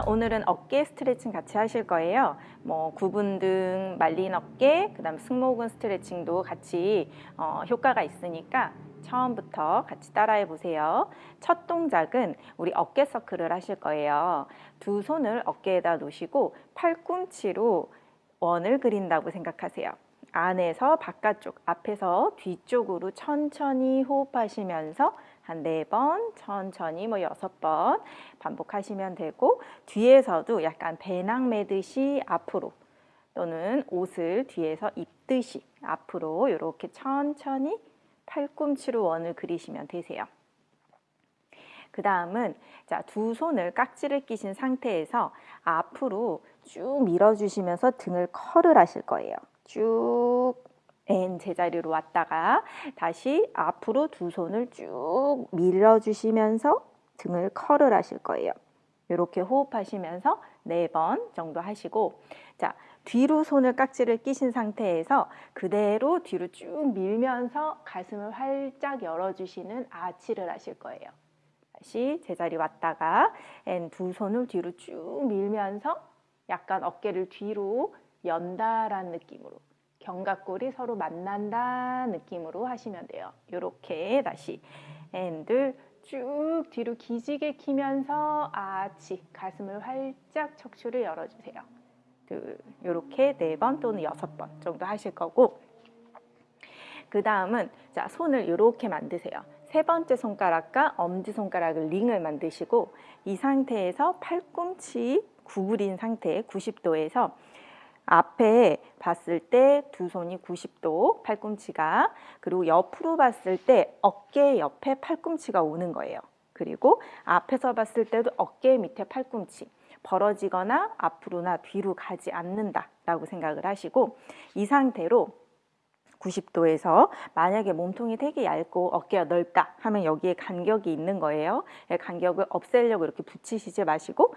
자, 오늘은 어깨 스트레칭 같이 하실 거예요. 뭐 구분 등 말린 어깨, 그 다음 승모근 스트레칭도 같이 어, 효과가 있으니까 처음부터 같이 따라해 보세요. 첫 동작은 우리 어깨 서클을 하실 거예요. 두 손을 어깨에다 놓으시고 팔꿈치로 원을 그린다고 생각하세요. 안에서 바깥쪽, 앞에서 뒤쪽으로 천천히 호흡하시면서 한 네 번, 천천히 뭐 여섯 번 반복하시면 되고 뒤에서도 약간 배낭 매듯이 앞으로 또는 옷을 뒤에서 입듯이 앞으로 이렇게 천천히 팔꿈치로 원을 그리시면 되세요. 그 다음은 자, 두 손을 깍지를 끼신 상태에서 앞으로 쭉 밀어주시면서 등을 컬을 하실 거예요. 쭉 N 제자리로 왔다가 다시 앞으로 두 손을 쭉 밀어주시면서 등을 컬을 하실 거예요. 이렇게 호흡하시면서 네 번 정도 하시고 자 뒤로 손을 깍지를 끼신 상태에서 그대로 뒤로 쭉 밀면서 가슴을 활짝 열어주시는 아치를 하실 거예요. 다시 제자리 왔다가 N 두 손을 뒤로 쭉 밀면서 약간 어깨를 뒤로 연다라는 느낌으로 견갑골이 서로 만난다 느낌으로 하시면 돼요. 이렇게 다시 앤들 쭉 뒤로 기지개 키면서 아치 가슴을 활짝 척추를 열어주세요. 둘 이렇게 네 번 또는 여섯 번 정도 하실 거고 그 다음은 자 손을 이렇게 만드세요. 세 번째 손가락과 엄지 손가락을 링을 만드시고 이 상태에서 팔꿈치 구부린 상태 90도에서 앞에 봤을 때 두 손이 90도 팔꿈치가 그리고 옆으로 봤을 때 어깨 옆에 팔꿈치가 오는 거예요. 그리고 앞에서 봤을 때도 어깨 밑에 팔꿈치 벌어지거나 앞으로나 뒤로 가지 않는다 라고 생각을 하시고 이 상태로 90도에서 만약에 몸통이 되게 얇고 어깨가 넓다 하면 여기에 간격이 있는 거예요. 간격을 없애려고 이렇게 붙이시지 마시고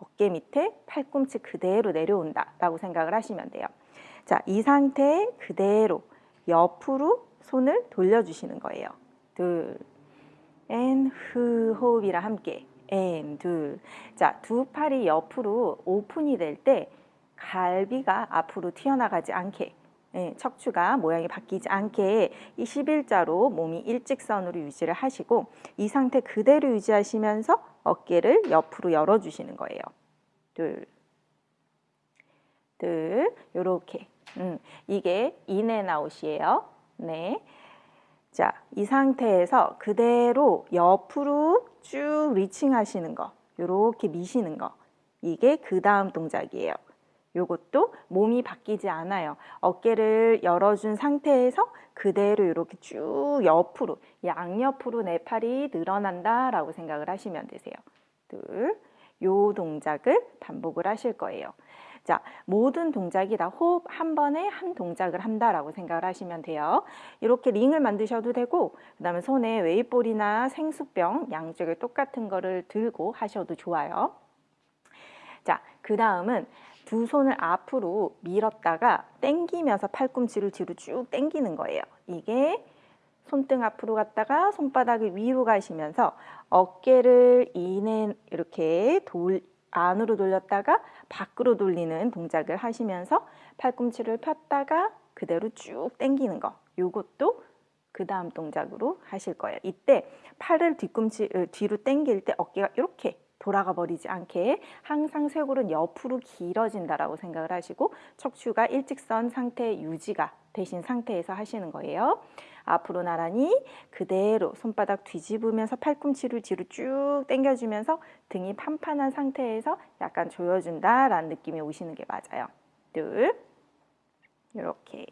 어깨 밑에 팔꿈치 그대로 내려온다 라고 생각을 하시면 돼요. 자, 이 상태 그대로 옆으로 손을 돌려주시는 거예요. 둘, and, 후, 호흡이랑 함께 and, 둘. 자, 두 팔이 옆으로 오픈이 될 때 갈비가 앞으로 튀어나가지 않게 예, 척추가 모양이 바뀌지 않게 이 11자로 몸이 일직선으로 유지를 하시고 이 상태 그대로 유지하시면서 어깨를 옆으로 열어주시는 거예요. 둘, 둘, 요렇게. 음, 이게 인앤아웃이에요. 네. 자, 이 상태에서 그대로 옆으로 쭉 리칭 하시는 거. 요렇게 미시는 거. 이게 그 다음 동작이에요. 요것도 몸이 바뀌지 않아요. 어깨를 열어준 상태에서 그대로 이렇게 쭉 옆으로, 양옆으로 내 팔이 늘어난다 라고 생각을 하시면 되세요. 둘, 요 동작을 반복을 하실 거예요. 자, 모든 동작이 다 호흡 한 번에 한 동작을 한다라고 생각을 하시면 돼요. 이렇게 링을 만드셔도 되고 그 다음에 손에 weight ball이나 생수병 양쪽에 똑같은 거를 들고 하셔도 좋아요. 자, 그 다음은 두 손을 앞으로 밀었다가 당기면서 팔꿈치를 뒤로 쭉 당기는 거예요. 이게 손등 앞으로 갔다가 손바닥을 위로 가시면서 어깨를 이내 이렇게 돌, 안으로 돌렸다가 밖으로 돌리는 동작을 하시면서 팔꿈치를 폈다가 그대로 쭉 당기는 거. 요것도 그 다음 동작으로 하실 거예요. 이때 팔을 뒤꿈치 어, 뒤로 당길 때 어깨가 이렇게 돌아가 버리지 않게 항상 쇄골은 옆으로 길어진다라고 생각을 하시고 척추가 일직선 상태 유지가 되신 상태에서 하시는 거예요. 앞으로 나란히 그대로 손바닥 뒤집으면서 팔꿈치를 뒤로 쭉 당겨주면서 등이 판판한 상태에서 약간 조여준다라는 느낌이 오시는 게 맞아요. 둘, 이렇게,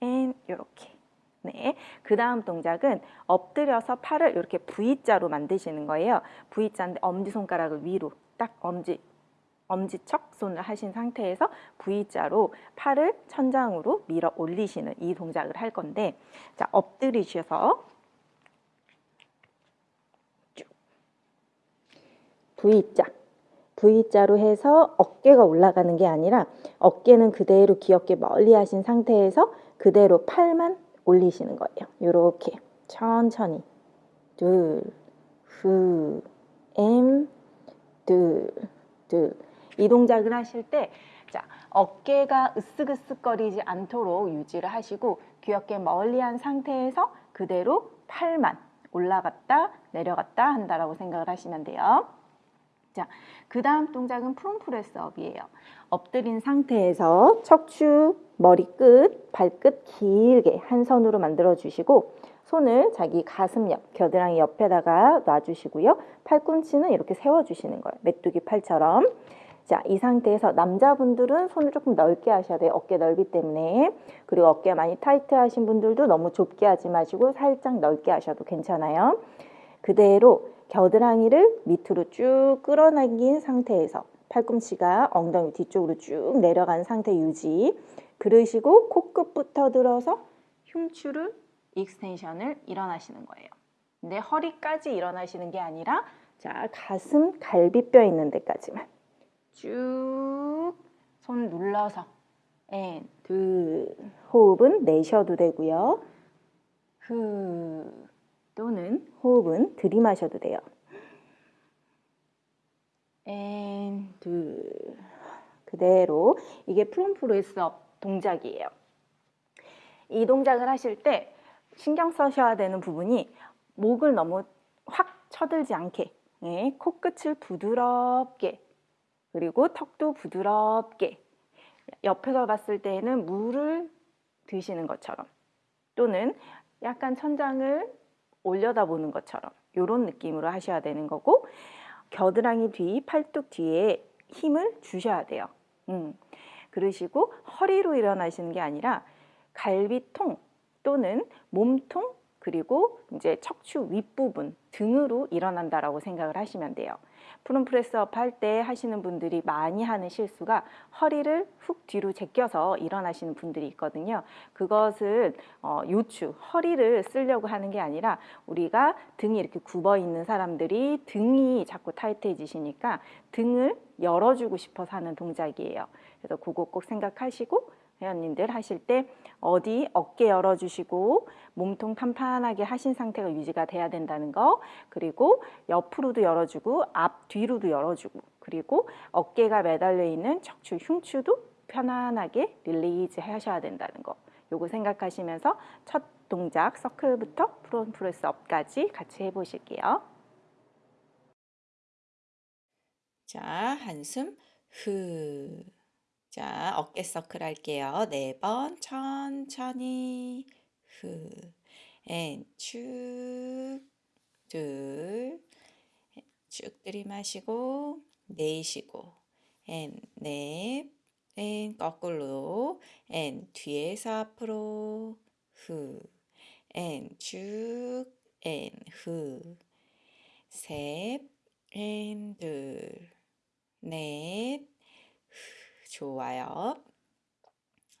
and, 이렇게. 네, 그 다음 동작은 엎드려서 팔을 이렇게 V자로 만드시는 거예요. V자인데 엄지손가락을 위로 딱 엄지 엄지척 손을 하신 상태에서 V자로 팔을 천장으로 밀어 올리시는 이 동작을 할 건데 자 엎드리셔서 쭉 V자 V자로 해서 어깨가 올라가는 게 아니라 어깨는 그대로 귀엽게 멀리 하신 상태에서 그대로 팔만 올리시는 거예요. 이렇게 천천히 둘, 후, 엠, 둘, 둘. 이 동작을 하실 때 자, 어깨가 으쓱으쓱거리지 않도록 유지를 하시고 귀엽게 멀리한 상태에서 그대로 팔만 올라갔다 내려갔다 한다라고 생각을 하시면 돼요. 자, 그 다음 동작은 프롬프레스업이에요. 엎드린 상태에서 척추, 머리끝, 발끝 길게 한 선으로 만들어 주시고 손을 자기 가슴 옆, 겨드랑이 옆에다가 놔주시고요. 팔꿈치는 이렇게 세워주시는 거예요. 메뚜기 팔처럼. 자, 이 상태에서 남자분들은 손을 조금 넓게 하셔야 돼요. 어깨 넓이 때문에. 그리고 어깨 많이 타이트 하신 분들도 너무 좁게 하지 마시고 살짝 넓게 하셔도 괜찮아요. 그대로 겨드랑이를 밑으로 쭉 끌어당긴 상태에서 팔꿈치가 엉덩이 뒤쪽으로 쭉 내려간 상태 유지. 그러시고 코끝부터 들어서 흉추를 extension을 일어나시는 거예요. 근데 허리까지 일어나시는 게 아니라 자 가슴 갈비뼈 있는 데까지만 쭉 손 눌러서 and, 둘 호흡은 내셔도 되고요. 후 또는 호흡은 들이마셔도 돼요. and, 둘 그대로 이게 prone press up 동작이에요. 이 동작을 하실 때 신경 쓰셔야 되는 부분이 목을 너무 확 쳐들지 않게 예, 코끝을 부드럽게 그리고 턱도 부드럽게 옆에서 봤을 때에는 물을 드시는 것처럼 또는 약간 천장을 올려다 보는 것처럼 이런 느낌으로 하셔야 되는 거고 겨드랑이 뒤, 팔뚝 뒤에 힘을 주셔야 돼요. 음. 그러시고 허리로 일어나시는 게 아니라 갈비통 또는 몸통 그리고 이제 척추 윗부분 등으로 일어난다라고 생각을 하시면 돼요. 프롬프레스업 할 때 하시는 분들이 많이 하는 실수가 허리를 훅 뒤로 제껴서 일어나시는 분들이 있거든요. 그것은 어, 요추, 허리를 쓰려고 하는 게 아니라 우리가 등이 이렇게 굽어 있는 사람들이 등이 자꾸 타이트해지시니까 등을 열어주고 싶어서 하는 동작이에요. 그래서 그거 꼭 생각하시고 회원님들 하실 때 어디 어깨 열어주시고 몸통 탄탄하게 하신 상태가 유지가 돼야 된다는 거 그리고 옆으로도 열어주고 앞 뒤로도 열어주고 그리고 어깨가 매달려 있는 척추 흉추도 편안하게 release 하셔야 된다는 거 요거 생각하시면서 첫 동작 circle부터 prone press up까지 같이 해보실게요. 자, 한숨 후. 자, 어깨 서클 할게요. 네 번. 천천히. 후. 앤 축, 둘, 쭉 들이마시고 내쉬고. 앤 넷, 앤 거꾸로. 앤 뒤에서 앞으로. 후. and 쭉, 앤 후. 셋, 앤 둘, 넷, 좋아요.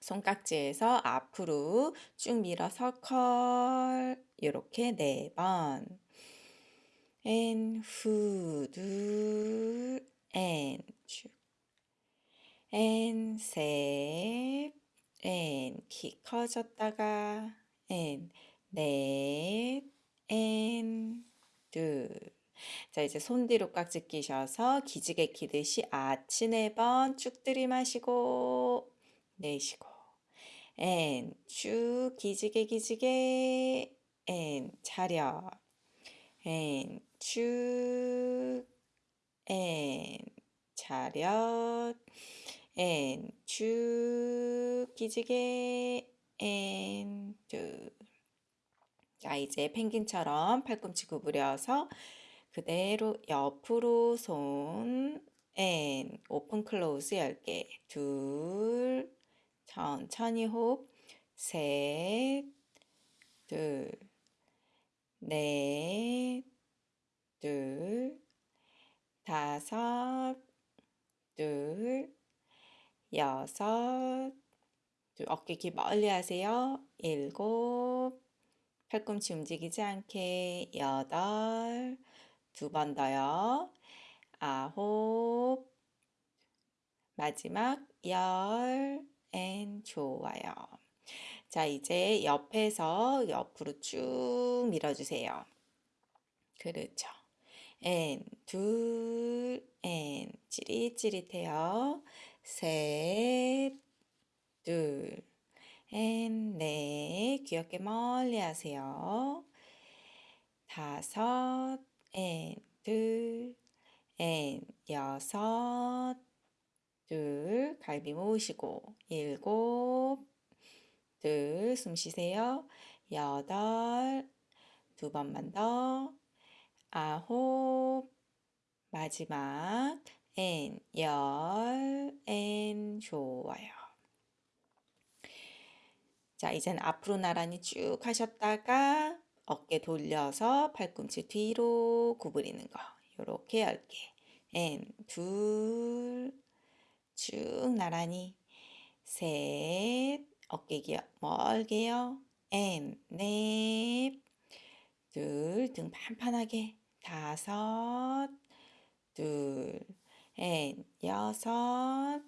손깍지 껴서 앞으로 쭉 밀어서 curl 이렇게 네 번. 앤 후, 둘, 앤 쭉. 앤 셋, 앤키 커졌다가 앤 넷, 앤 둘. 자, 이제 손 뒤로 깍지 끼셔서 기지개 키듯이 아치 네 번 쭉 들이마시고 내쉬고. 앤쭉 기지개 기지개. 앤 차렷 앤쭉 앤 차렷 앤쭉 기지개. and 둘. 자, 이제 펭귄처럼 팔꿈치 구부려서 그대로 옆으로 손, and, open close 10개, 둘, 천천히 호흡, 셋, 둘, 넷, 둘, 다섯, 둘, 여섯, 둘, 어깨 귀 멀리 하세요. 일곱, 팔꿈치 움직이지 않게, 여덟, 두 번 더요. 아홉. 마지막 열. and 좋아요. 자, 이제 옆에서 옆으로 쭉 밀어주세요. 그렇죠. 앤, 둘, 앤, 찌릿찌릿해요. 셋, 둘, and, 넷, 귀 어깨 멀리 하세요. 다섯, 앤, 둘, 앤, 여섯, 둘, 갈비 모으시고, 일곱, 둘, 숨 쉬세요. 여덟, 두 번만 더, 아홉, 마지막, 앤, 열, 앤, 좋아요. 자, 이제는 앞으로 나란히 쭉 하셨다가 어깨 돌려서 팔꿈치 뒤로 구부리는 거. 요렇게 10개. and, 둘, 쭉 나란히. 셋, 어깨 귀 멀게요. and, 넷, 둘, 등 판판하게. 다섯, 둘, 앤, 여섯,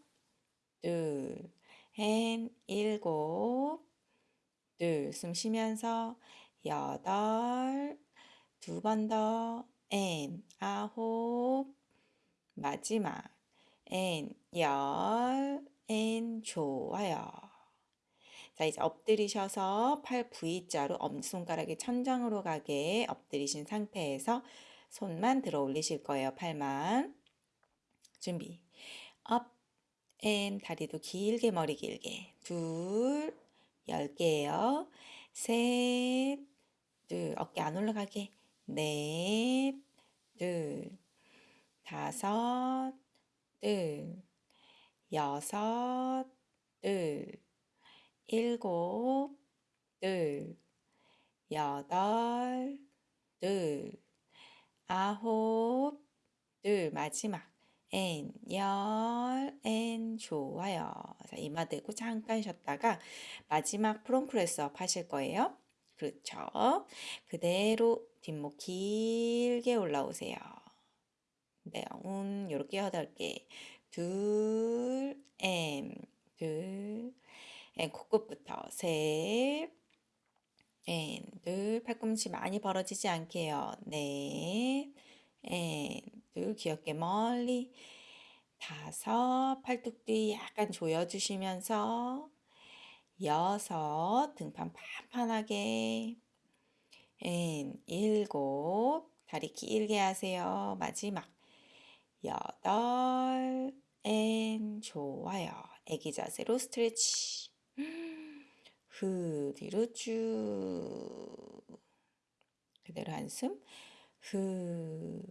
둘, 앤, 일곱, 둘, 숨 쉬면서 여덟, 두 번 더, 앤, 아홉, 마지막, 앤, 열, 앤, 좋아요. 자, 이제 엎드리셔서 팔 V자로 엄지손가락이 천장으로 가게 엎드리신 상태에서 손만 들어 올리실 거예요. 팔만. 준비. up, and, 다리도 길게, 머리 길게. 둘, 열 개예요. 셋, 둘, 어깨 안 올라가게. 넷, 둘, 다섯, 둘, 여섯, 둘, 일곱, 둘, 여덟, 둘, 아홉, 둘, 마지막. 앤, 열, 앤, 좋아요. 자, 이마 대고 잠깐 쉬었다가 마지막 prone press up 하실 거예요. 그렇죠. 그대로 뒷목 길게 올라오세요. 네, 운, 요렇게 여덟 개. 둘, 앤, 둘, 앤, 코끝부터 셋, 앤, 둘, 팔꿈치 많이 벌어지지 않게 해요. 넷, and, 둘, 귀 어깨 멀리. 다섯, 팔뚝 뒤 약간 조여주시면서 여섯, 등판 판판하게. and, 일곱, 다리 길게 하세요. 마지막. 여덟, and, 좋아요. 애기 자세로 스트레치. 후, 뒤로 쭉. 그대로 한숨. 후.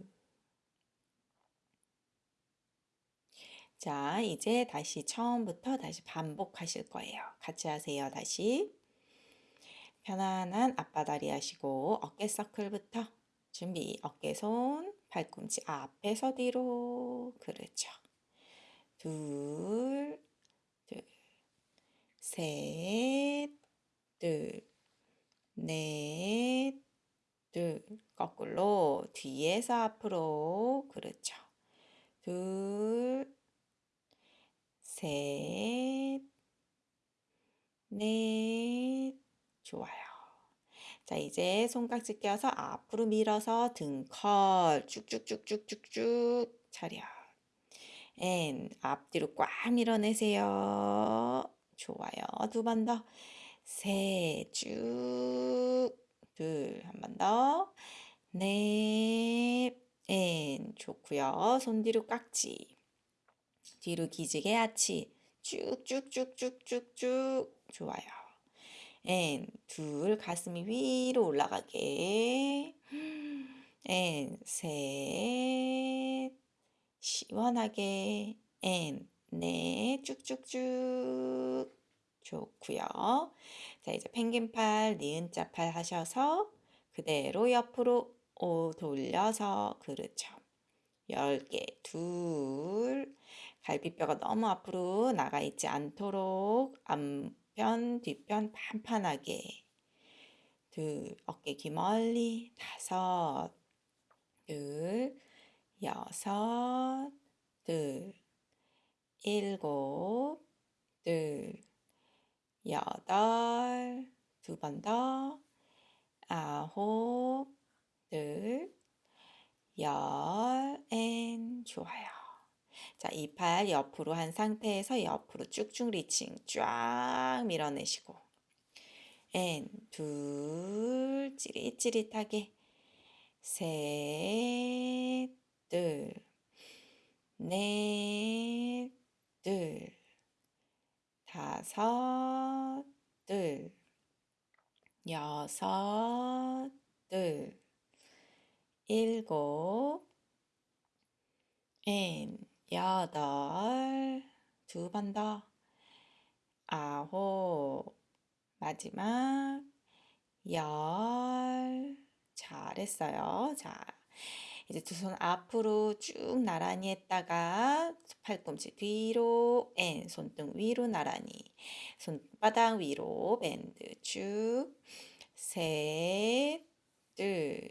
자, 이제 다시 처음부터 다시 반복하실 거예요. 같이 하세요. 다시. 편안한 앞바다리 하시고 어깨 서클부터 준비. 어깨 손, 팔꿈치 앞에서 뒤로. 그렇죠. 둘, 둘, 셋, 둘, 넷, 둘, 거꾸로 뒤에서 앞으로. 그렇죠. 둘, 셋, 넷, 좋아요. 자, 이제 손깍지 껴서 앞으로 밀어서 등 curl 쭉쭉쭉쭉쭉쭉 차려. and 앞뒤로 꽉 밀어내세요. 좋아요. 두 번 더. 셋, 쭉. 둘, 한 번 더. 넷, and 좋고요. 손 뒤로 깍지. 뒤로 기지개 아치. 쭉쭉쭉쭉쭉쭉. 좋아요. and, 둘, 가슴이 위로 올라가게. and, 셋, 시원하게. and, 넷, 쭉쭉쭉. 좋고요. 자, 이제 펭귄팔, 니은자 팔 하셔서 그대로 옆으로 오 돌려서 그렇죠. 10개, 둘, 갈비뼈가 너무 앞으로 나가 있지 않도록 앞편, 뒷편 판판하게. 둘, 어깨 기 멀리. 다섯, 둘, 여섯, 둘, 일곱, 둘, 여덟, 두 번 더, 아홉, 둘, 열, and 좋아요. 자, 이 팔 옆으로 한 상태에서 옆으로 쭉쭉 reaching 쫙 밀어내시고. and, 둘, 찌릿찌릿하게. 셋, 둘, 넷, 둘, 다섯, 둘, 여섯, 둘, 일곱, and, 여덟, 두 번 더, 아홉, 마지막, 열, 잘했어요. 자, 이제 두 손 앞으로 쭉 나란히 했다가 팔꿈치 뒤로 and 손등 위로 나란히. 손바닥 위로 밴드 쭉. 셋, 둘,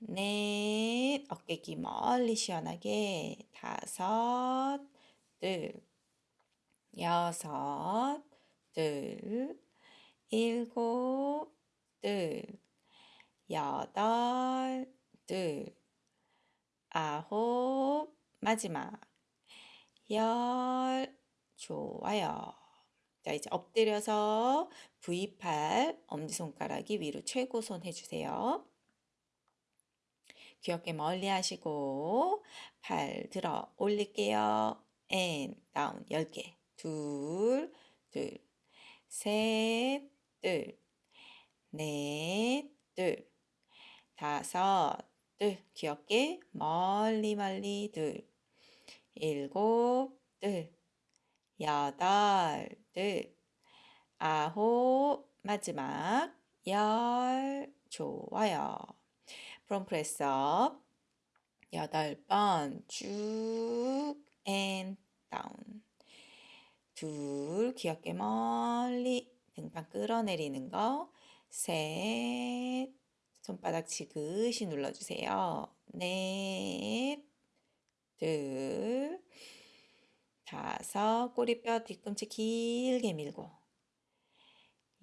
넷, 어깨 기 멀리 시원하게 다섯, 둘, 여섯, 둘, 일곱, 둘, 여덟, 둘, 아홉, 마지막, 열, 좋아요. 자, 이제 엎드려서 V팔, 엄지손가락이 위로 최고손 해주세요. 귀 어깨 멀리 하시고, 팔 들어 올릴게요. and, down, 10개. 둘, 둘, 셋, 둘, 넷, 둘, 다섯, 둘, 귀 어깨 멀리 멀리 둘, 일곱, 둘, 여덟, 둘, 아홉, 마지막 열, 좋아요. prone press up 여덟 번. 쭉, and, down. 둘, 귀 어깨 멀리. 등판 끌어내리는 거. 셋, 손바닥 지그시 눌러주세요. 넷, 둘, 다섯, 꼬리뼈 뒤꿈치 길게 밀고,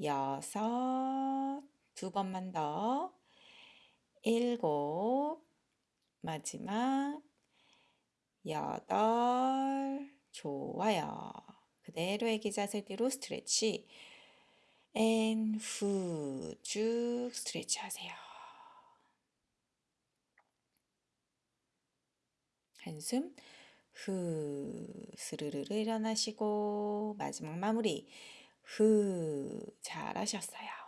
여섯, 두 번만 더, 일곱, 마지막, 여덟, 좋아요. 그대로 애기 자세 뒤로 스트레치. and, 후, 쭉 스트레치 하세요. 한숨, 후, 스르르르 일어나시고, 마지막 마무리, 후, 잘하셨어요.